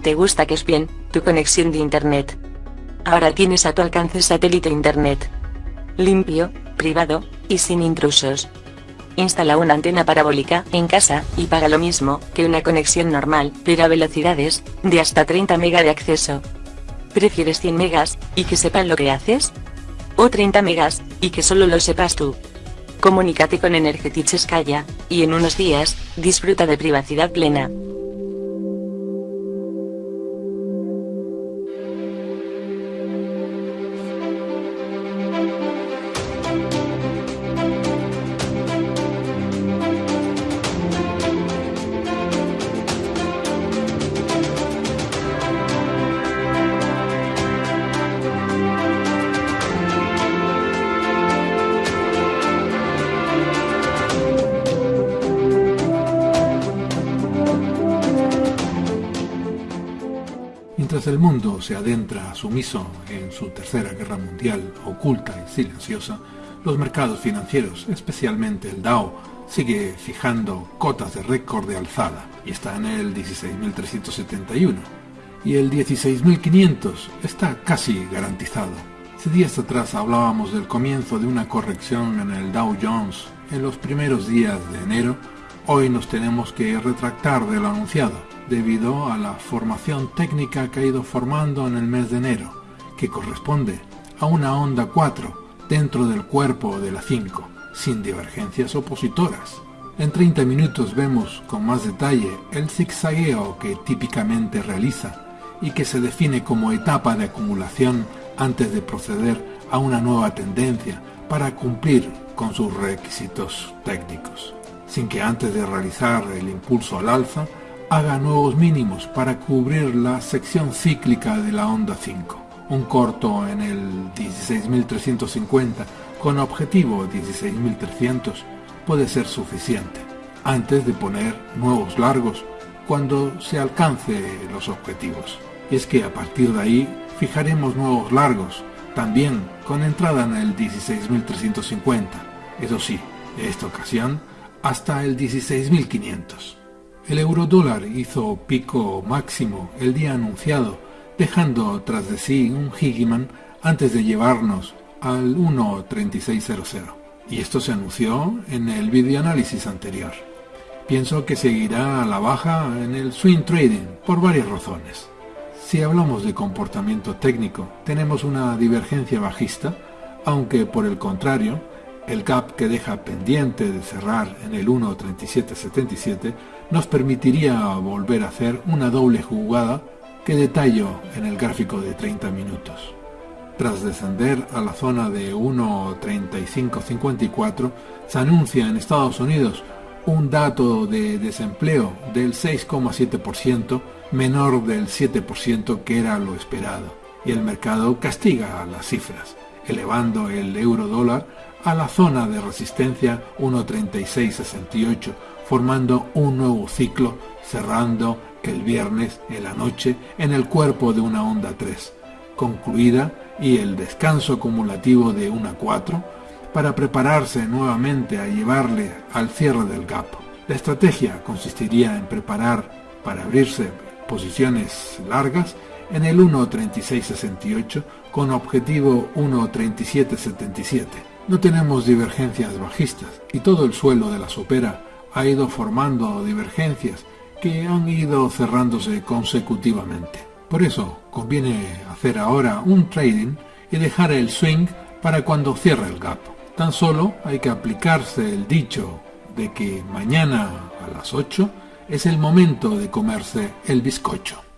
te gusta que es bien, tu conexión de internet. Ahora tienes a tu alcance satélite internet. Limpio, privado, y sin intrusos. Instala una antena parabólica en casa y paga lo mismo que una conexión normal, pero a velocidades de hasta 30 MB de acceso. ¿Prefieres 100 megas y que sepan lo que haces? ¿O 30 megas y que solo lo sepas tú? Comunícate con Energetich Skaya, y en unos días, disfruta de privacidad plena. El mundo se adentra sumiso en su tercera guerra mundial oculta y silenciosa, los mercados financieros, especialmente el Dow, sigue fijando cotas de récord de alzada y está en el 16.371 y el 16.500 está casi garantizado. Hace días atrás hablábamos del comienzo de una corrección en el Dow Jones. En los primeros días de enero, hoy nos tenemos que retractar de lo anunciado debido a la formación técnica que ha ido formando en el mes de enero, que corresponde a una onda 4 dentro del cuerpo de la 5, sin divergencias opositoras. En 30 minutos vemos con más detalle el zigzagueo que típicamente realiza y que se define como etapa de acumulación antes de proceder a una nueva tendencia para cumplir con sus requisitos técnicos, sin que antes de realizar el impulso al alza haga nuevos mínimos para cubrir la sección cíclica de la onda 5. Un corto en el 16.350 con objetivo 16.300 puede ser suficiente, antes de poner nuevos largos cuando se alcance los objetivos. Y es que a partir de ahí fijaremos nuevos largos, también con entrada en el 16.350, eso sí, en esta ocasión hasta el 16.500. El eurodólar hizo pico máximo el día anunciado, dejando tras de sí un Higgiman antes de llevarnos al 1.3600. Y esto se anunció en el videoanálisis anterior. Pienso que seguirá a la baja en el swing trading por varias razones. Si hablamos de comportamiento técnico, tenemos una divergencia bajista, aunque por el contrario, el gap que deja pendiente de cerrar en el 1.3777 nos permitiría volver a hacer una doble jugada que detallo en el gráfico de 30 minutos. Tras descender a la zona de 1.3554, se anuncia en Estados Unidos un dato de desempleo del 6,7%, menor del 7% que era lo esperado, y el mercado castiga las cifras, elevando el euro dólar a la zona de resistencia 1.3668, formando un nuevo ciclo, cerrando el viernes en la noche en el cuerpo de una onda 3, concluida y el descanso acumulativo de una 4 para prepararse nuevamente a llevarle al cierre del gap. La estrategia consistiría en preparar para abrirse posiciones largas en el 1.3668 con objetivo 1.3777 no tenemos divergencias bajistas y todo el suelo de la sopera ha ido formando divergencias que han ido cerrándose consecutivamente. Por eso conviene hacer ahora un trading y dejar el swing para cuando cierre el gap. Tan solo hay que aplicarse el dicho de que mañana a las 8 es el momento de comerse el bizcocho.